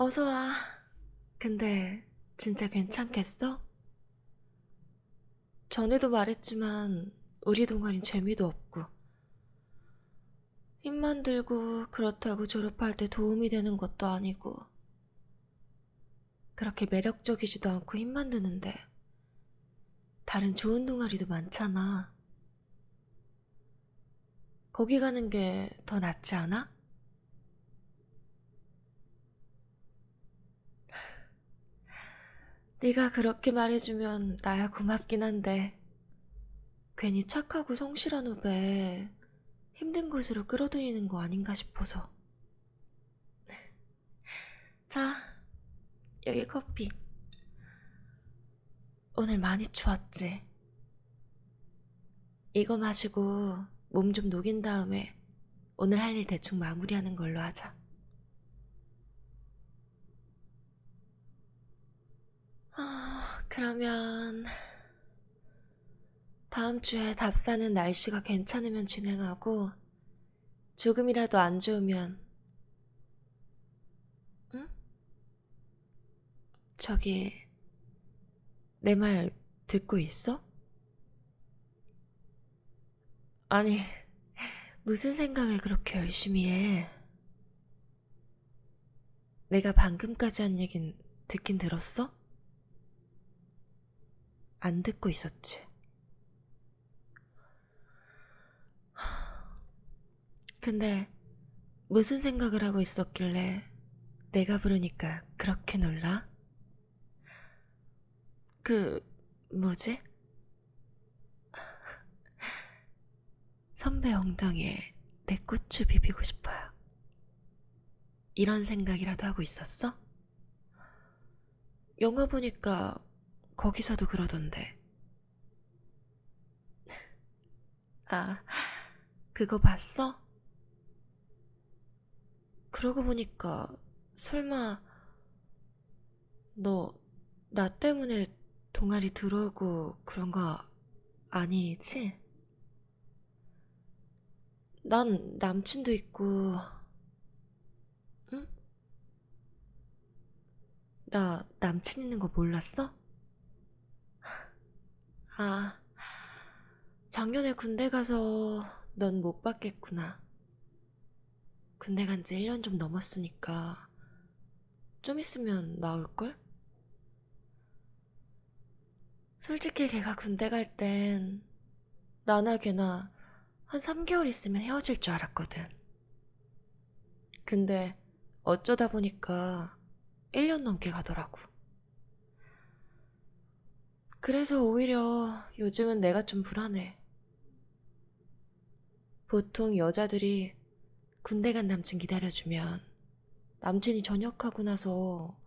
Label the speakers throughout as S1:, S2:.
S1: 어서와. 근데 진짜 괜찮겠어? 전에도 말했지만 우리 동아리 재미도 없고 힘만 들고 그렇다고 졸업할 때 도움이 되는 것도 아니고 그렇게 매력적이지도 않고 힘만 드는데 다른 좋은 동아리도 많잖아. 거기 가는 게 더 낫지 않아? 네가 그렇게 말해주면 나야 고맙긴 한데 괜히 착하고 성실한 후배 힘든 곳으로 끌어들이는 거 아닌가 싶어서. 자 여기 커피. 오늘 많이 추웠지? 이거 마시고 몸 좀 녹인 다음에 오늘 할 일 대충 마무리하는 걸로 하자 아, 그러면 다음 주에 답사는 날씨가 괜찮으면 진행하고 조금이라도 안 좋으면 응? 저기 내 말 듣고 있어? 아니 무슨 생각을 그렇게 열심히 해? 내가 방금까지 한 얘긴 듣긴 들었어? 안 듣고 있었지. 근데 무슨 생각을 하고 있었길래 내가 부르니까 그렇게 놀라? 그, 뭐지? 선배 엉덩이에 내 고추 비비고 싶어요. 이런 생각이라도 하고 있었어? 영화 보니까 거기서도 그러던데. 아, 그거 봤어? 그러고 보니까 설마 너 나 때문에 동아리 들어오고 그런 거 아니지? 난 남친도 있고, 응? 나 남친 있는 거 몰랐어? 아, 작년에 군대 가서 넌 못 봤겠구나. 군대 간 지 1년 좀 넘었으니까 좀 있으면 나올걸? 솔직히 걔가 군대 갈 땐 나나 걔나 한 3개월 있으면 헤어질 줄 알았거든. 근데 어쩌다 보니까 1년 넘게 가더라고. 그래서 오히려 요즘은 내가 좀 불안해. 보통 여자들이 군대 간 남친 기다려주면 남친이 전역하고 나서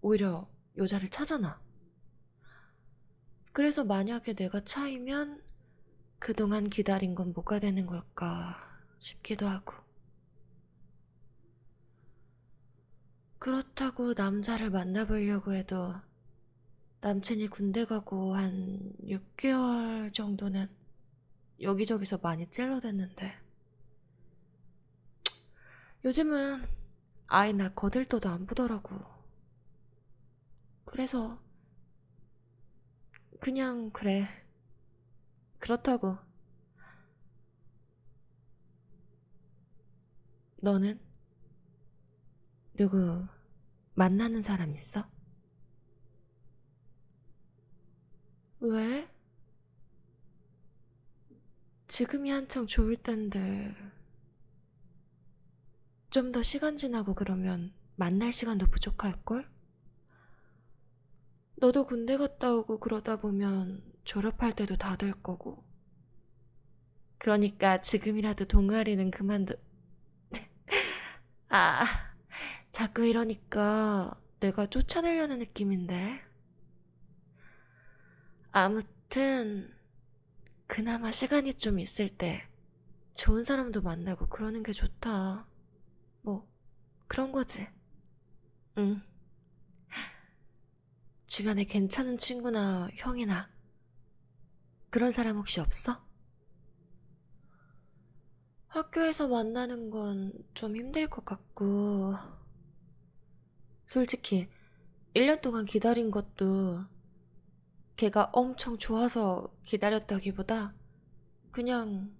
S1: 오히려 여자를 찾아나. 그래서 만약에 내가 차이면 그동안 기다린 건 뭐가 되는 걸까 싶기도 하고. 그렇다고 남자를 만나보려고 해도 남친이 군대 가고 한 6개월 정도는 여기저기서 많이 찔러댔는데 요즘은 아예 나 거들떠도 안 보더라고. 그래서 그냥 그래. 그렇다고. 너는 누구 만나는 사람 있어? 왜? 지금이 한창 좋을 텐데. 좀 더 시간 지나고 그러면 만날 시간도 부족할걸? 너도 군대 갔다 오고 그러다 보면 졸업할 때도 다 될 거고. 그러니까 지금이라도 동아리는 그만둬. 아, 자꾸 이러니까 내가 쫓아내려는 느낌인데. 아무튼, 그나마 시간이 좀 있을 때 좋은 사람도 만나고 그러는 게 좋다. 뭐, 그런 거지. 응. 주변에 괜찮은 친구나 형이나 그런 사람 혹시 없어? 학교에서 만나는 건 좀 힘들 것 같고, 솔직히 1년 동안 기다린 것도 걔가 엄청 좋아서 기다렸다기보다 그냥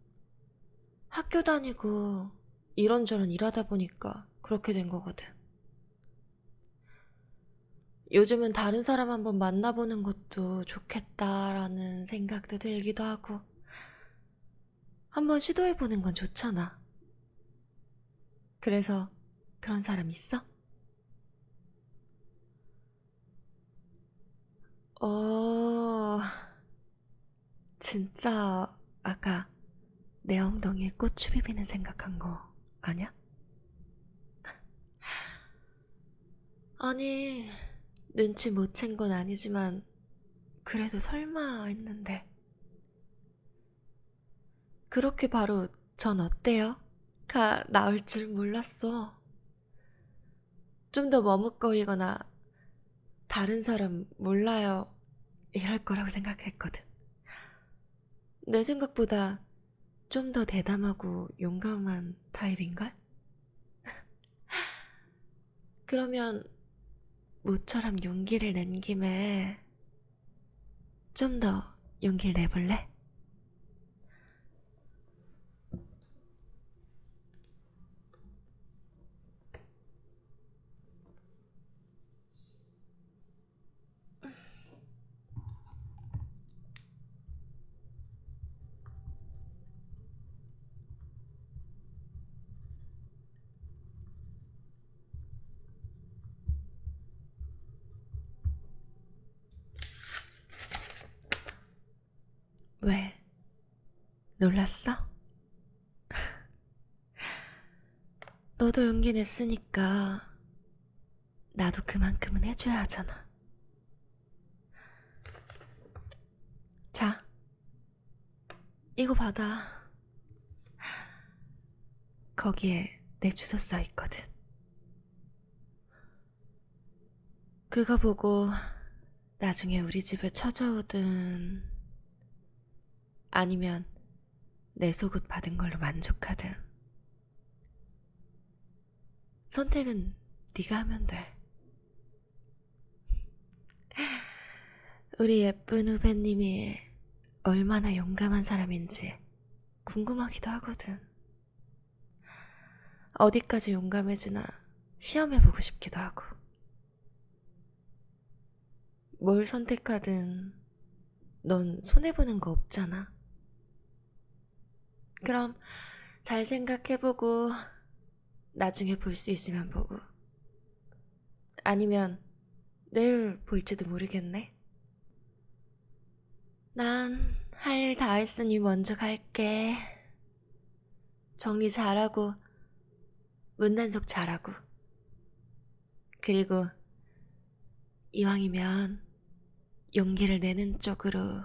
S1: 학교 다니고 이런저런 일하다 보니까 그렇게 된 거거든. 요즘은 다른 사람 한번 만나보는 것도 좋겠다라는 생각도 들기도 하고 한번 시도해보는 건 좋잖아. 그래서 그런 사람 있어? 어, 진짜 아까 내 엉덩이에 고추 비비는 생각한 거 아냐? 아니, 눈치 못 챈 건 아니지만 그래도 설마 했는데 그렇게 바로 전 어때요? 가 나올 줄 몰랐어. 좀 더 머뭇거리거나 다른 사람 몰라요 이럴 거라고 생각했거든. 내 생각보다 좀더 대담하고 용감한 타입인걸? 그러면 모처럼 용기를 낸 김에 좀더 용기를 내볼래? 왜? 놀랐어? 너도 용기 냈으니까 나도 그만큼은 해줘야 하잖아. 자, 이거 받아. 거기에 내 주소 써 있거든. 그거 보고 나중에 우리 집에 찾아오든 아니면 내 속옷 받은 걸로 만족하든 선택은 네가 하면 돼. 우리 예쁜 후배님이 얼마나 용감한 사람인지 궁금하기도 하거든. 어디까지 용감해지나 시험해보고 싶기도 하고. 뭘 선택하든 넌 손해보는 거 없잖아. 그럼 잘 생각해보고 나중에 볼 수 있으면 보고 아니면 내일 볼지도 모르겠네. 난 할 일 다 했으니 먼저 갈게. 정리 잘하고 문단속 잘하고 그리고 이왕이면 용기를 내는 쪽으로